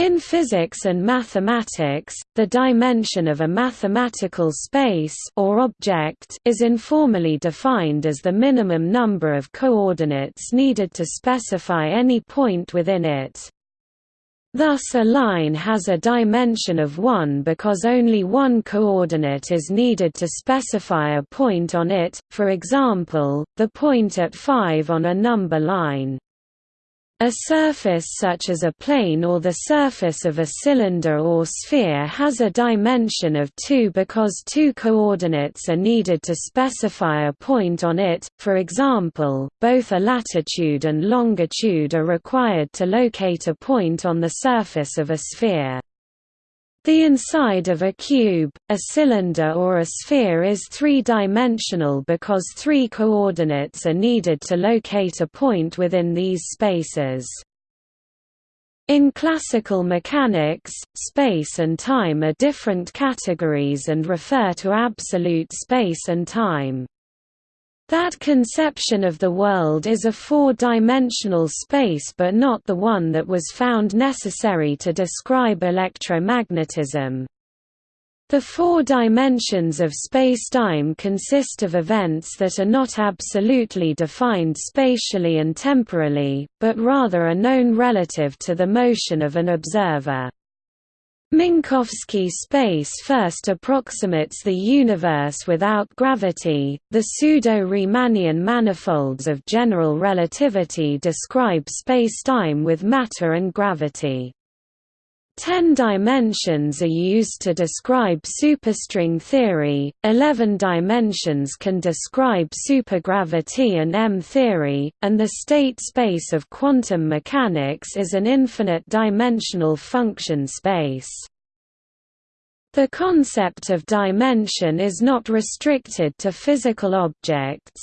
In physics and mathematics, the dimension of a mathematical space or object is informally defined as the minimum number of coordinates needed to specify any point within it. Thus a line has a dimension of 1 because only one coordinate is needed to specify a point on it, for example, the point at 5 on a number line. A surface such as a plane or the surface of a cylinder or sphere has a dimension of 2 because two coordinates are needed to specify a point on it, for example, both a latitude and longitude are required to locate a point on the surface of a sphere. The inside of a cube, a cylinder or a sphere is three-dimensional because three coordinates are needed to locate a point within these spaces. In classical mechanics, space and time are different categories and refer to absolute space and time. That conception of the world is a four-dimensional space but not the one that was found necessary to describe electromagnetism. The four dimensions of spacetime consist of events that are not absolutely defined spatially and temporally, but rather are known relative to the motion of an observer. Minkowski space first approximates the universe without gravity. The pseudo-Riemannian manifolds of general relativity describe spacetime with matter and gravity. Ten dimensions are used to describe superstring theory, eleven dimensions can describe supergravity and M-theory, and the state space of quantum mechanics is an infinite-dimensional function space. The concept of dimension is not restricted to physical objects.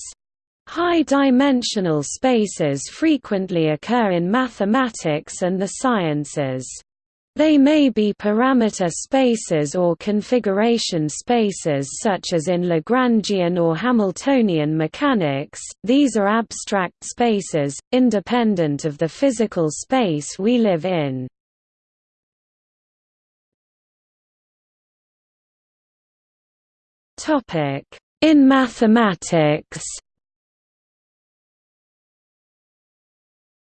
High-dimensional spaces frequently occur in mathematics and the sciences. They may be parameter spaces or configuration spaces such as in Lagrangian or Hamiltonian mechanics, these are abstract spaces, independent of the physical space we live in. In mathematics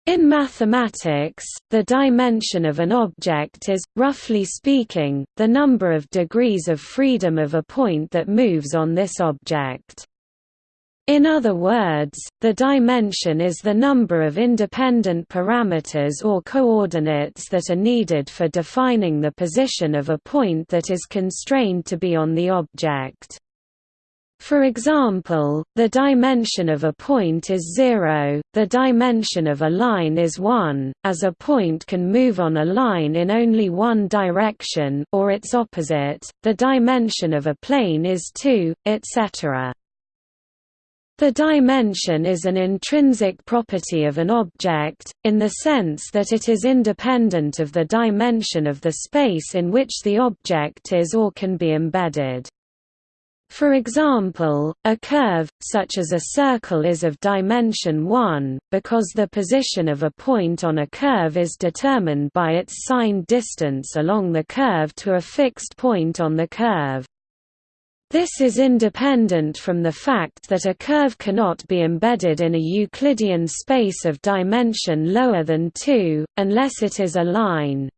In mathematics, the dimension of an object is, roughly speaking, the number of degrees of freedom of a point that moves on this object. In other words, the dimension is the number of independent parameters or coordinates that are needed for defining the position of a point that is constrained to be on the object. For example, the dimension of a point is zero, the dimension of a line is 1, as a point can move on a line in only one direction or its opposite, the dimension of a plane is 2, etc. The dimension is an intrinsic property of an object, in the sense that it is independent of the dimension of the space in which the object is or can be embedded. For example, a curve, such as a circle is of dimension 1, because the position of a point on a curve is determined by its signed distance along the curve to a fixed point on the curve. This is independent from the fact that a curve cannot be embedded in a Euclidean space of dimension lower than 2, unless it is a line.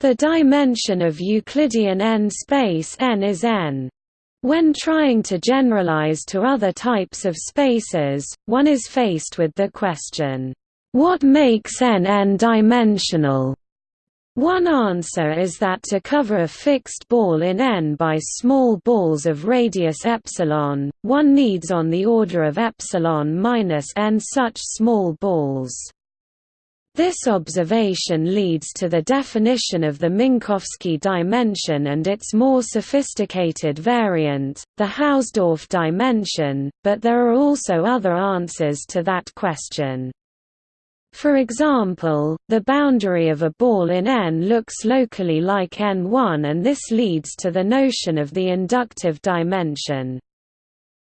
The dimension of Euclidean n space n is n. When trying to generalize to other types of spaces, one is faced with the question, "What makes n n-dimensional?" One answer is that to cover a fixed ball in n by small balls of radius epsilon, one needs on the order of epsilon minus n such small balls. This observation leads to the definition of the Minkowski dimension and its more sophisticated variant, the Hausdorff dimension, but there are also other answers to that question. For example, the boundary of a ball in N looks locally like N1 and this leads to the notion of the inductive dimension.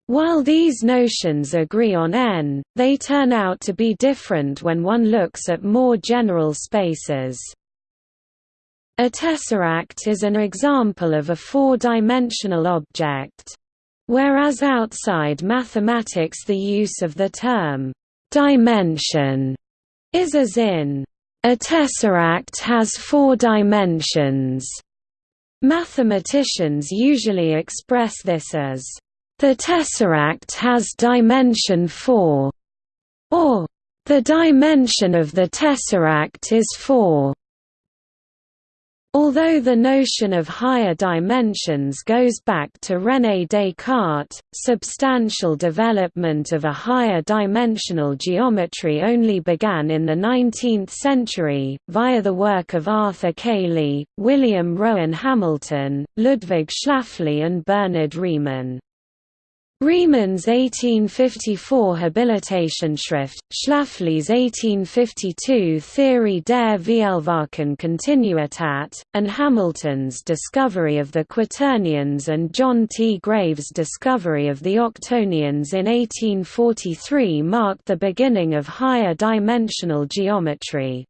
While these notions agree on n, they turn out to be different when one looks at more general spaces. A tesseract is an example of a four-dimensional object. Whereas outside mathematics the use of the term «dimension» is as in «a tesseract has four dimensions». Mathematicians usually express this as «the tesseract has dimension 4» or «the dimension of the tesseract is 4». Although the notion of higher dimensions goes back to René Descartes, substantial development of a higher dimensional geometry only began in the 19th century, via the work of Arthur Cayley, William Rowan Hamilton, Ludwig Schläfli and Bernhard Riemann. Riemann's 1854 Habilitationsschrift, Schläfli's 1852 Theorie der Vielfachen Kontinuität, and Hamilton's discovery of the quaternions and John T. Graves' discovery of the octonions in 1843 marked the beginning of higher dimensional geometry.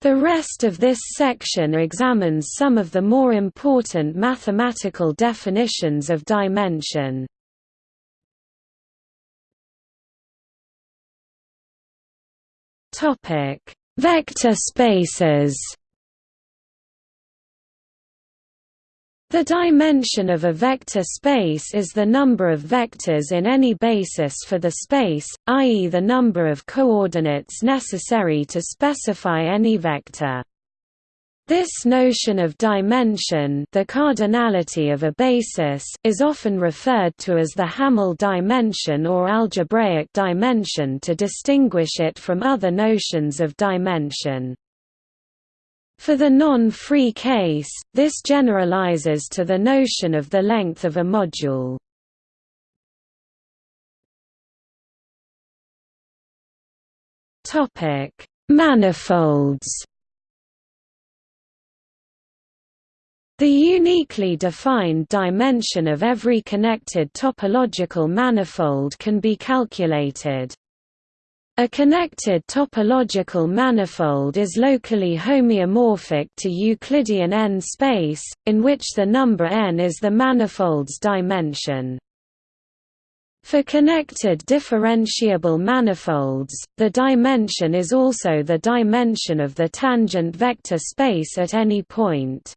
The rest of this section examines some of the more important mathematical definitions of dimension. Vector spaces The dimension of a vector space is the number of vectors in any basis for the space, i.e. the number of coordinates necessary to specify any vector. This notion of dimension the cardinality of a basis is often referred to as the Hamel dimension or algebraic dimension to distinguish it from other notions of dimension. For the non-free case, this generalizes to the notion of the length of a module. Topic: Manifolds. The uniquely defined dimension of every connected topological manifold can be calculated. A connected topological manifold is locally homeomorphic to Euclidean n-space, in which the number n is the manifold's dimension. For connected differentiable manifolds, the dimension is also the dimension of the tangent vector space at any point.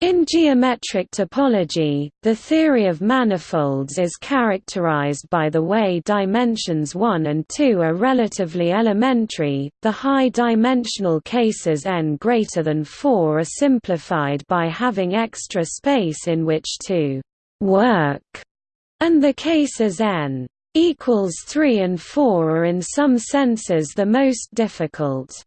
In geometric topology, the theory of manifolds is characterized by the way dimensions 1 and 2 are relatively elementary. The high-dimensional cases n greater than 4 are simplified by having extra space in which to work, and the cases n equals 3 and 4 are in some senses the most difficult.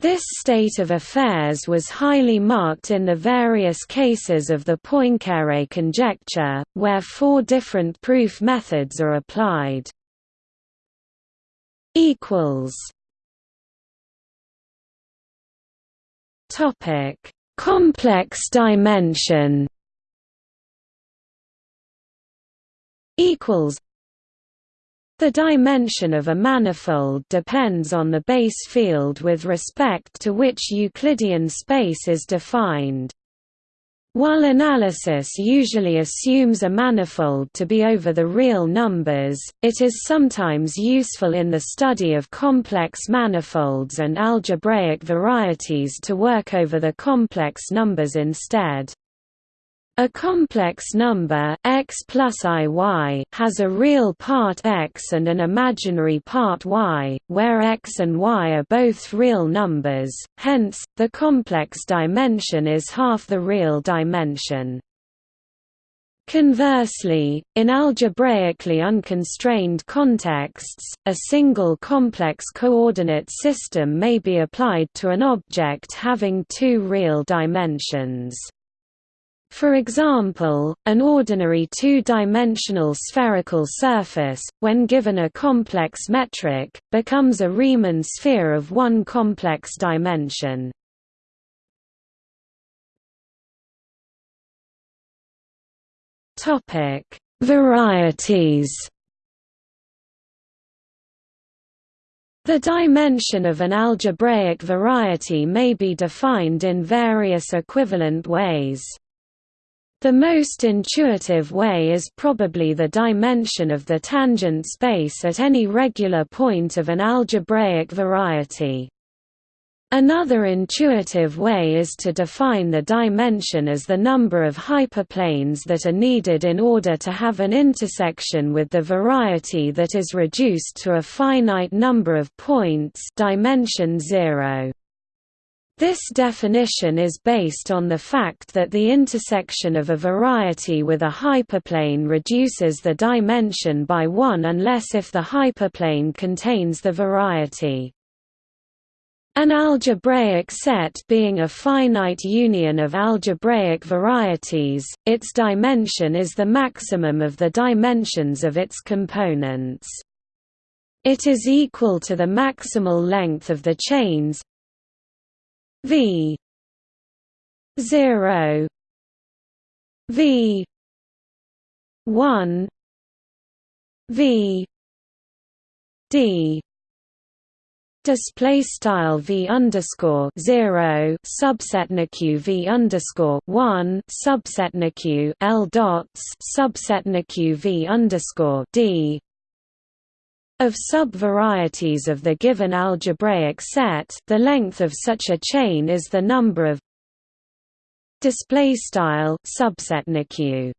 This state of affairs was highly marked in the various cases of the Poincare conjecture, where four different proof methods are applied. Topic: Complex dimension. Equals the dimension of a manifold depends on the base field with respect to which Euclidean space is defined. While analysis usually assumes a manifold to be over the real numbers, it is sometimes useful in the study of complex manifolds and algebraic varieties to work over the complex numbers instead. A complex number x plus iy has a real part x and an imaginary part y, where x and y are both real numbers, hence, the complex dimension is half the real dimension. Conversely, in algebraically unconstrained contexts, a single complex coordinate system may be applied to an object having two real dimensions. For example, an ordinary two-dimensional spherical surface, when given a complex metric, becomes a Riemann sphere of one complex dimension. Varieties The dimension of an algebraic variety may be defined in various equivalent ways. The most intuitive way is probably the dimension of the tangent space at any regular point of an algebraic variety. Another intuitive way is to define the dimension as the number of hyperplanes that are needed in order to have an intersection with the variety that is reduced to a finite number of points dimension 0. This definition is based on the fact that the intersection of a variety with a hyperplane reduces the dimension by 1 unless if the hyperplane contains the variety. An algebraic set being a finite union of algebraic varieties, its dimension is the maximum of the dimensions of its components. It is equal to the maximal length of the chains v 0 v 1 v d Display style v underscore zero subset nq v underscore one subset nq l dots subset nq v underscore d of subvarieties of the given algebraic set. The length of such a chain is the number of display style subset nq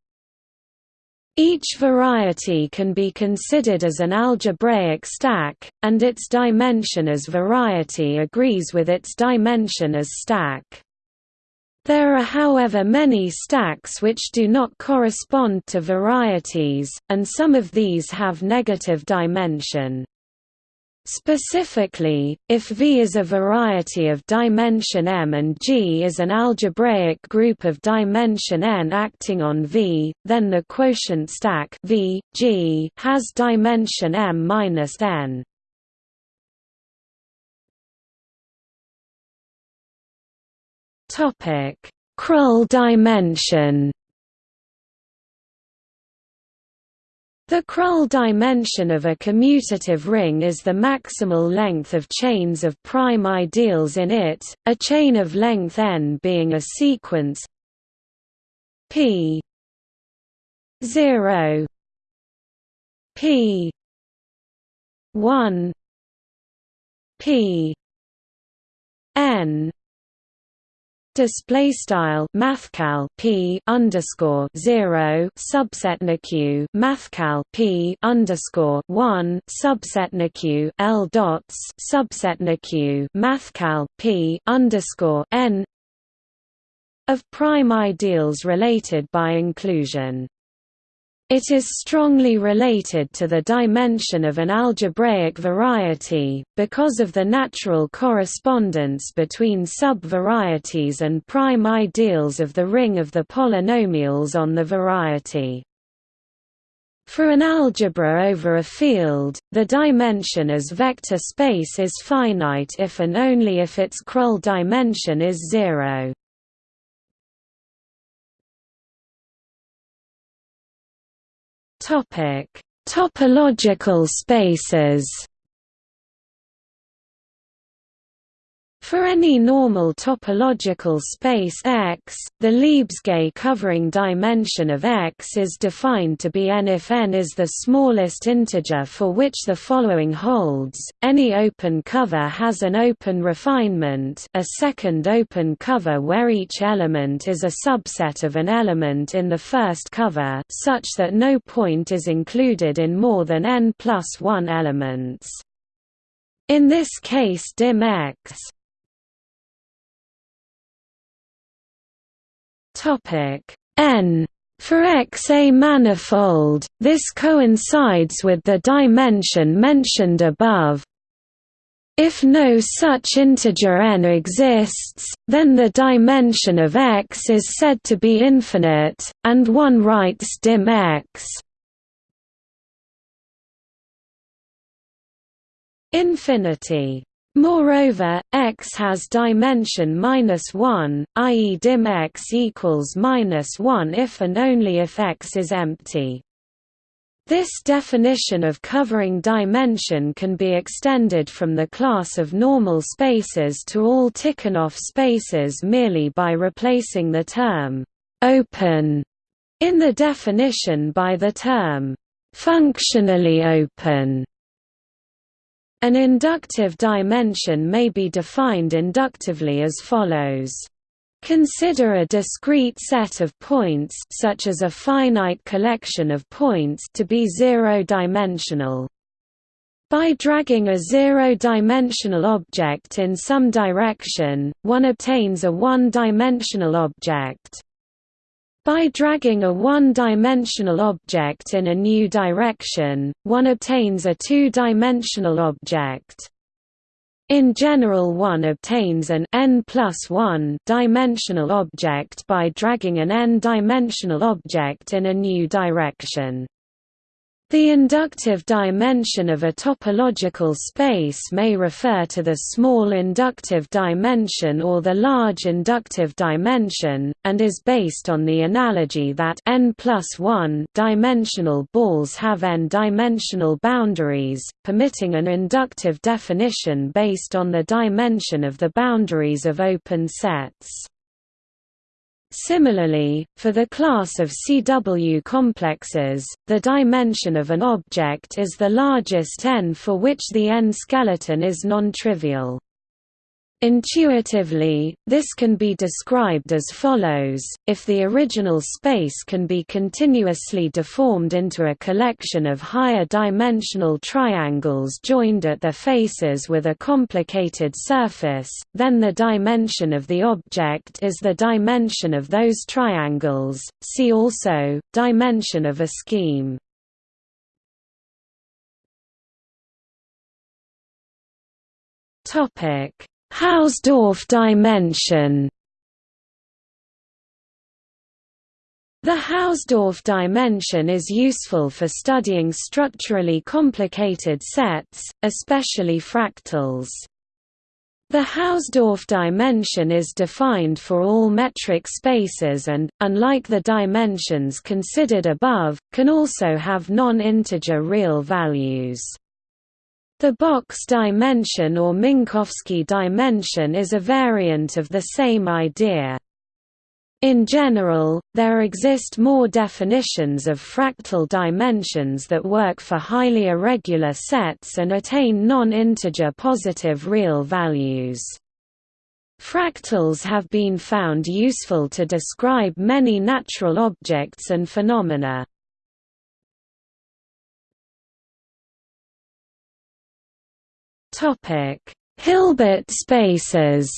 each variety can be considered as an algebraic stack, and its dimension as variety agrees with its dimension as stack. There are however many stacks which do not correspond to varieties, and some of these have negative dimension. Specifically, if V is a variety of dimension m and G is an algebraic group of dimension n acting on V, then the quotient stack V, G has dimension m-n. Topic: Krull dimension. The Krull dimension of a commutative ring is the maximal length of chains of prime ideals in it, a chain of length n being a sequence p 0 p 1 p n display style mathcal p underscore zero subset nq mathcal p underscore one subset nq l dots subset nq mathcal p underscore n of prime ideals related by inclusion it is strongly related to the dimension of an algebraic variety, because of the natural correspondence between sub-varieties and prime ideals of the ring of the polynomials on the variety. For an algebra over a field, the dimension as vector space is finite if and only if its Krull dimension is zero. Topic: Topological spaces. For any normal topological space X, the Lebesgue covering dimension of X is defined to be n if n is the smallest integer for which the following holds. Any open cover has an open refinement, a second open cover where each element is a subset of an element in the first cover, such that no point is included in more than n plus 1 elements. In this case dim X Topic n for X a manifold, this coincides with the dimension mentioned above. If no such integer n exists, then the dimension of X is said to be infinite, and one writes dim X. Infinity Moreover, X has dimension minus one, i.e. dim X equals minus one if and only if X is empty. This definition of covering dimension can be extended from the class of normal spaces to all Tikhonov spaces merely by replacing the term «open» in the definition by the term «functionally open». An inductive dimension may be defined inductively as follows Consider a discrete set of points such as a finite collection of points to be zero-dimensional. By dragging a zero-dimensional object in some direction, one obtains a one-dimensional object. By dragging a one-dimensional object in a new direction, one obtains a two-dimensional object. In general one obtains an n plus 1 dimensional object by dragging an n-dimensional object in a new direction. The inductive dimension of a topological space may refer to the small inductive dimension or the large inductive dimension, and is based on the analogy that n plus 1 dimensional balls have n-dimensional boundaries, permitting an inductive definition based on the dimension of the boundaries of open sets. Similarly, for the class of CW complexes, the dimension of an object is the largest n for which the n-skeleton is non-trivial. Intuitively, this can be described as follows, if the original space can be continuously deformed into a collection of higher dimensional triangles joined at their faces with a complicated surface, then the dimension of the object is the dimension of those triangles, see also, dimension of a scheme. Topic Hausdorff dimension The Hausdorff dimension is useful for studying structurally complicated sets, especially fractals. The Hausdorff dimension is defined for all metric spaces and, unlike the dimensions considered above, can also have non-integer real values. The box dimension or Minkowski dimension is a variant of the same idea. In general, there exist more definitions of fractal dimensions that work for highly irregular sets and attain non-integer positive real values. Fractals have been found useful to describe many natural objects and phenomena. Hilbert spaces.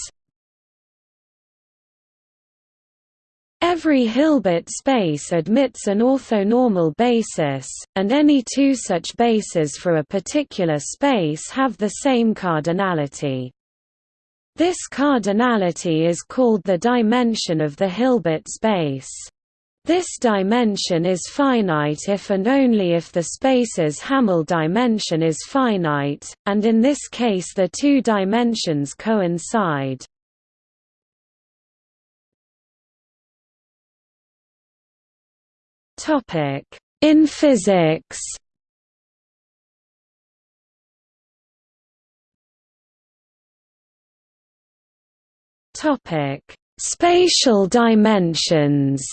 Every Hilbert space admits an orthonormal basis, and any two such bases for a particular space have the same cardinality. This cardinality is called the dimension of the Hilbert space. This dimension is finite if and only if the space's Hamel dimension is finite, and in this case the two dimensions coincide. In physics Spatial dimensions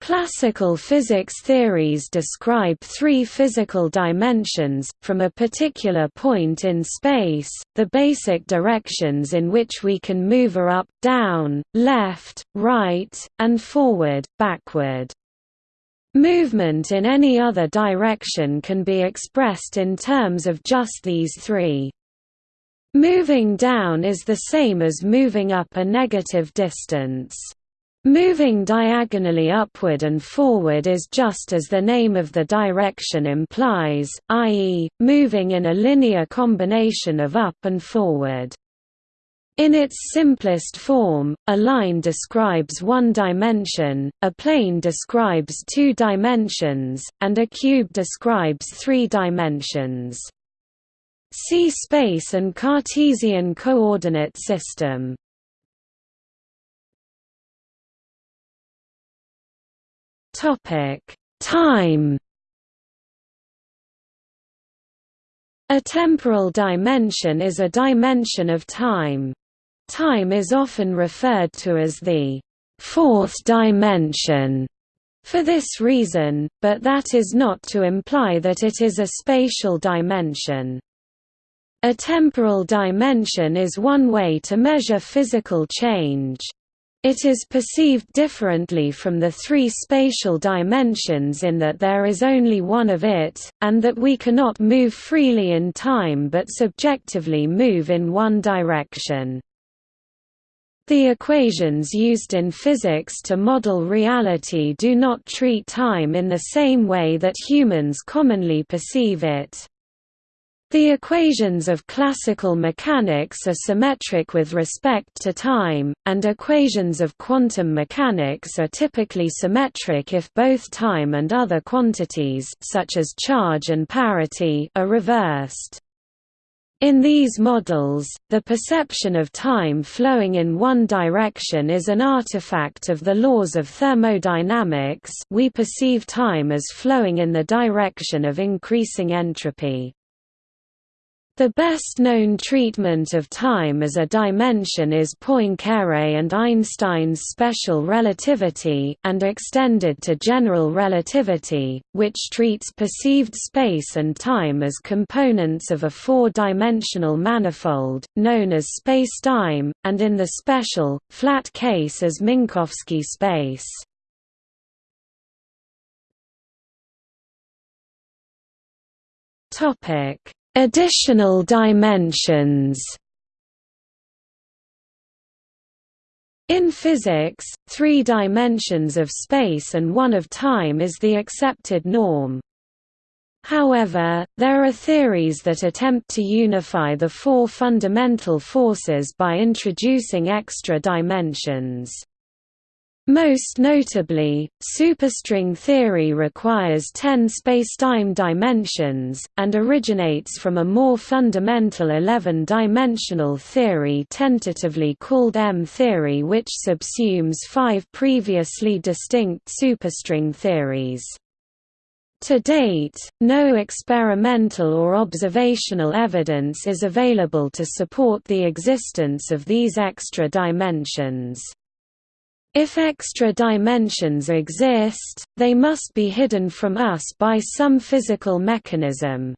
Classical physics theories describe three physical dimensions, from a particular point in space, the basic directions in which we can move are up, down, left, right, and forward, backward. Movement in any other direction can be expressed in terms of just these three. Moving down is the same as moving up a negative distance. Moving diagonally upward and forward is just as the name of the direction implies, i.e., moving in a linear combination of up and forward. In its simplest form, a line describes one dimension, a plane describes two dimensions, and a cube describes three dimensions. See space and Cartesian coordinate system. Time A temporal dimension is a dimension of time. Time is often referred to as the fourth dimension for this reason, but that is not to imply that it is a spatial dimension. A temporal dimension is one way to measure physical change. It is perceived differently from the three spatial dimensions in that there is only one of it, and that we cannot move freely in time but subjectively move in one direction. The equations used in physics to model reality do not treat time in the same way that humans commonly perceive it. The equations of classical mechanics are symmetric with respect to time, and equations of quantum mechanics are typically symmetric if both time and other quantities such as charge and parity are reversed. In these models, the perception of time flowing in one direction is an artifact of the laws of thermodynamics we perceive time as flowing in the direction of increasing entropy. The best-known treatment of time as a dimension is Poincare and Einstein's special relativity and extended to general relativity, which treats perceived space and time as components of a four-dimensional manifold, known as spacetime, and in the special, flat case as Minkowski space. Topic Additional dimensions In physics, three dimensions of space and one of time is the accepted norm. However, there are theories that attempt to unify the four fundamental forces by introducing extra dimensions. Most notably, superstring theory requires 10 spacetime dimensions, and originates from a more fundamental 11-dimensional theory tentatively called M-theory which subsumes five previously distinct superstring theories. To date, no experimental or observational evidence is available to support the existence of these extra dimensions. If extra dimensions exist, they must be hidden from us by some physical mechanism.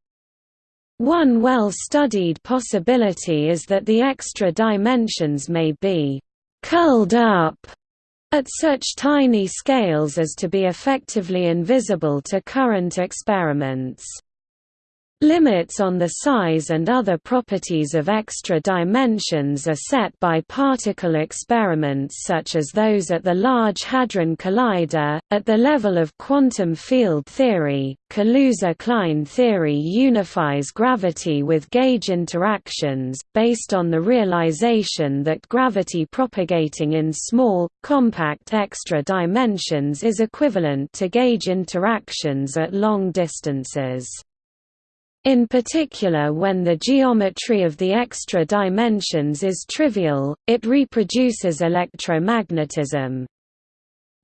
One well-studied possibility is that the extra dimensions may be «curled up» at such tiny scales as to be effectively invisible to current experiments. Limits on the size and other properties of extra dimensions are set by particle experiments such as those at the Large Hadron Collider. At the level of quantum field theory, Kaluza-Klein theory unifies gravity with gauge interactions, based on the realization that gravity propagating in small, compact extra dimensions is equivalent to gauge interactions at long distances. In particular when the geometry of the extra dimensions is trivial, it reproduces electromagnetism.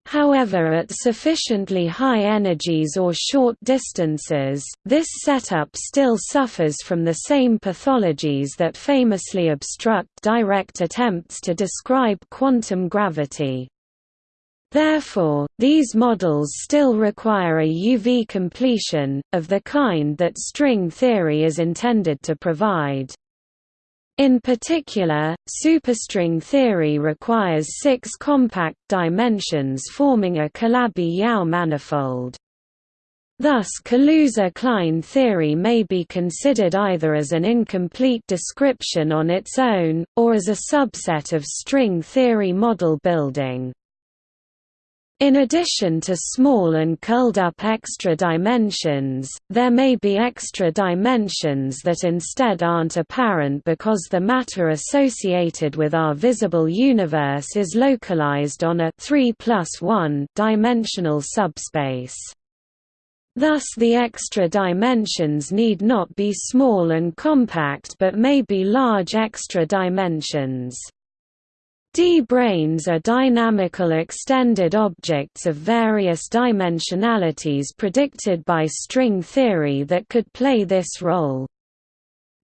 However at sufficiently high energies or short distances, this setup still suffers from the same pathologies that famously obstruct direct attempts to describe quantum gravity. Therefore, these models still require a UV completion, of the kind that string theory is intended to provide. In particular, superstring theory requires six compact dimensions forming a Calabi-Yau manifold. Thus Kaluza-Klein theory may be considered either as an incomplete description on its own, or as a subset of string theory model building. In addition to small and curled-up extra dimensions, there may be extra dimensions that instead aren't apparent because the matter associated with our visible universe is localized on a 3 plus 1 dimensional subspace. Thus the extra dimensions need not be small and compact but may be large extra dimensions. D-branes are dynamical extended objects of various dimensionalities predicted by string theory that could play this role.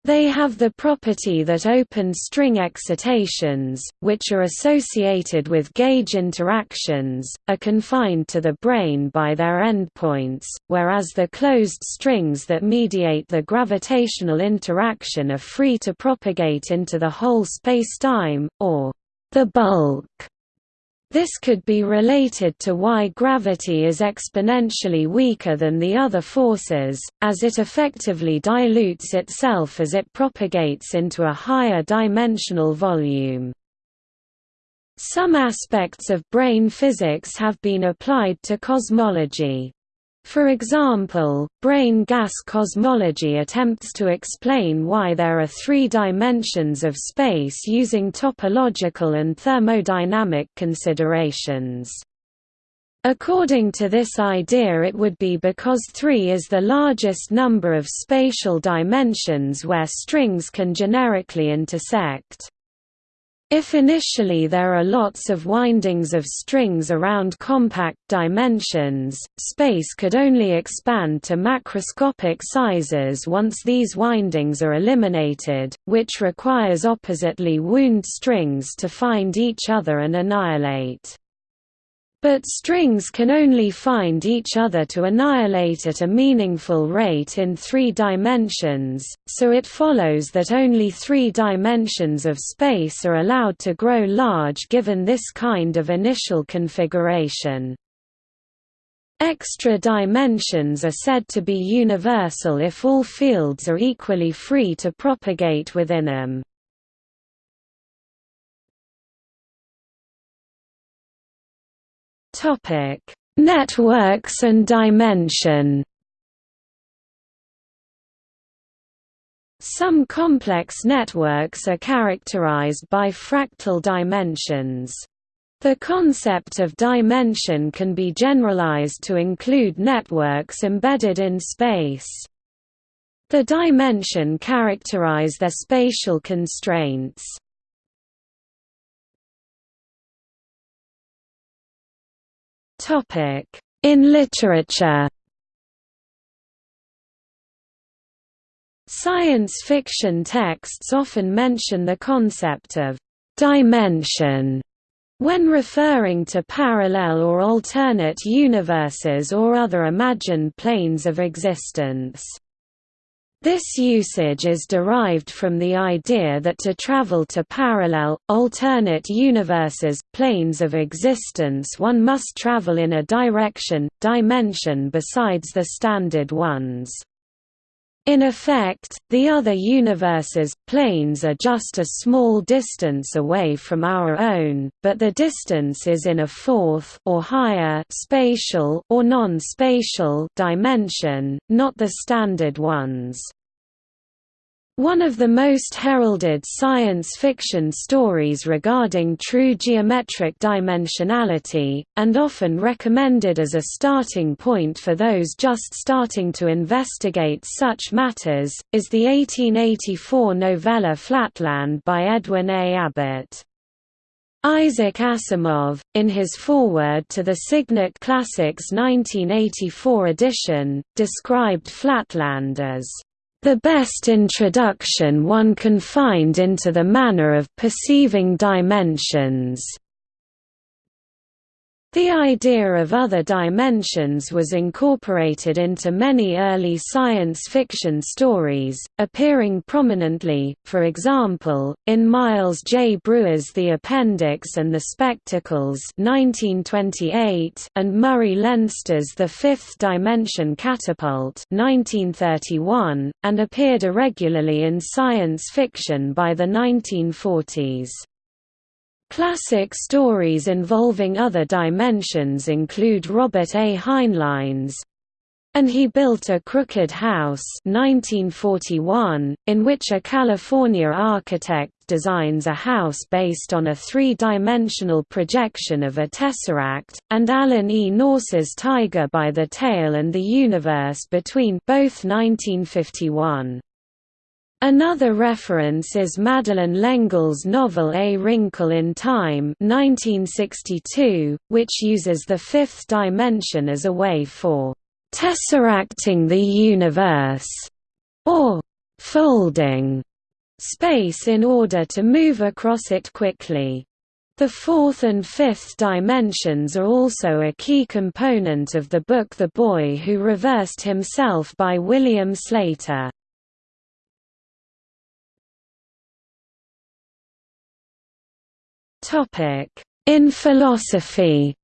They have the property that open string excitations, which are associated with gauge interactions, are confined to the brane by their endpoints, whereas the closed strings that mediate the gravitational interaction are free to propagate into the whole spacetime, or the bulk. This could be related to why gravity is exponentially weaker than the other forces, as it effectively dilutes itself as it propagates into a higher dimensional volume. Some aspects of brane physics have been applied to cosmology. For example, brane gas cosmology attempts to explain why there are three dimensions of space using topological and thermodynamic considerations. According to this idea it would be because 3 is the largest number of spatial dimensions where strings can generically intersect. If initially there are lots of windings of strings around compact dimensions, space could only expand to macroscopic sizes once these windings are eliminated, which requires oppositely wound strings to find each other and annihilate. But strings can only find each other to annihilate at a meaningful rate in three dimensions, so it follows that only three dimensions of space are allowed to grow large given this kind of initial configuration. Extra dimensions are said to be universal if all fields are equally free to propagate within them. Topic: Networks and dimension. Some complex networks are characterized by fractal dimensions. The concept of dimension can be generalized to include networks embedded in space. The dimension characterize their spatial constraints. In literature Science fiction texts often mention the concept of «dimension» when referring to parallel or alternate universes or other imagined planes of existence. This usage is derived from the idea that to travel to parallel, alternate universes, planes of existence one must travel in a direction, dimension besides the standard ones. In effect, the other universes, planes are just a small distance away from our own, but the distance is in a fourth or higher spatial or non-spatial dimension, not the standard ones. One of the most heralded science fiction stories regarding true geometric dimensionality, and often recommended as a starting point for those just starting to investigate such matters, is the 1884 novella Flatland by Edwin A. Abbott. Isaac Asimov, in his foreword to the Signet Classics 1984 edition, described Flatland as the best introduction one can find into the manner of perceiving dimensions. The idea of other dimensions was incorporated into many early science fiction stories, appearing prominently, for example, in Miles J. Breuer's The Appendix and the Spectacles 1928 and Murray Leinster's The Fifth Dimension Catapult 1931, and appeared irregularly in science fiction by the 1940s. Classic stories involving other dimensions include Robert A. Heinlein's and he built a crooked house 1941, in which a California architect designs a house based on a three-dimensional projection of a tesseract, and Alan E. Nourse's Tiger by the Tail and the Universe Between both 1951. Another reference is Madeleine L'Engle's novel A Wrinkle in Time 1962, which uses the fifth dimension as a way for «tesseracting the universe» or «folding» space in order to move across it quickly. The fourth and fifth dimensions are also a key component of the book The Boy Who Reversed Himself by William Sleator. In philosophy.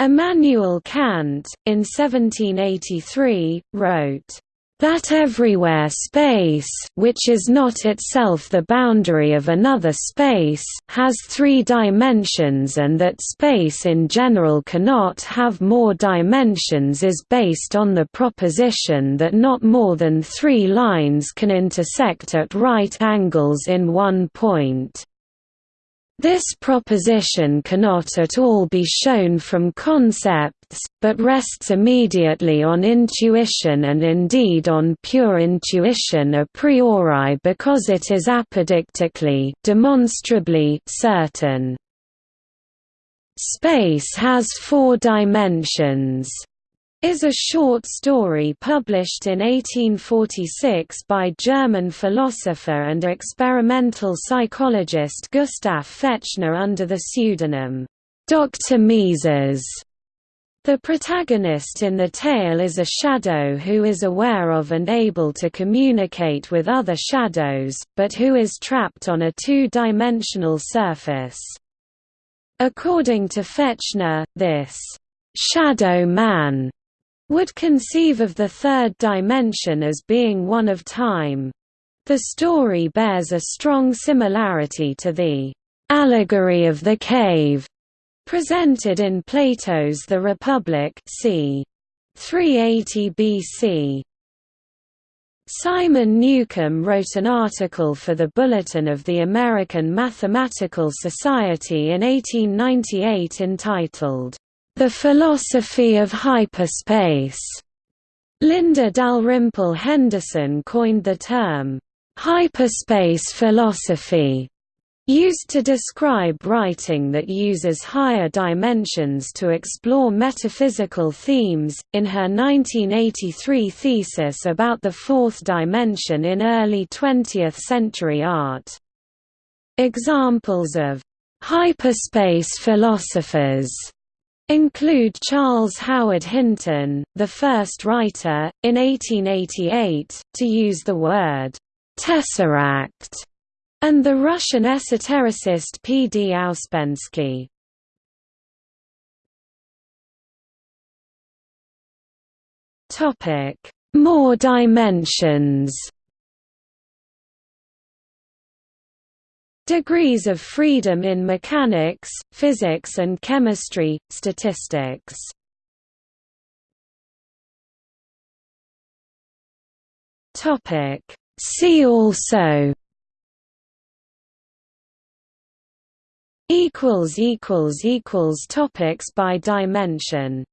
Immanuel Kant, in 1783, wrote, that everywhere space which is not itself the boundary of another space has three dimensions and that space in general cannot have more dimensions is based on the proposition that not more than three lines can intersect at right angles in one point. This proposition cannot at all be shown from concepts, but rests immediately on intuition and indeed on pure intuition a priori because it is apodictically demonstrably certain. Space has four dimensions is a short story published in 1846 by German philosopher and experimental psychologist Gustav Fechner under the pseudonym, Dr. Mises. The protagonist in the tale is a shadow who is aware of and able to communicate with other shadows, but who is trapped on a two-dimensional surface. According to Fechner, this shadow man would conceive of the third dimension as being one of time. The story bears a strong similarity to the allegory of the cave presented in Plato's The Republic c. 380 BC. Simon Newcomb wrote an article for the Bulletin of the American Mathematical Society in 1898 entitled, the Philosophy of Hyperspace. Linda Dalrymple Henderson coined the term, hyperspace philosophy, used to describe writing that uses higher dimensions to explore metaphysical themes, in her 1983 thesis about the fourth dimension in early 20th-century art. Examples of hyperspace philosophers include Charles Howard Hinton, the first writer, in 1888, to use the word «tesseract», and the Russian esotericist P. D. Ouspensky. More dimensions Degrees of freedom in mechanics, physics and chemistry, statistics See also Topics by dimension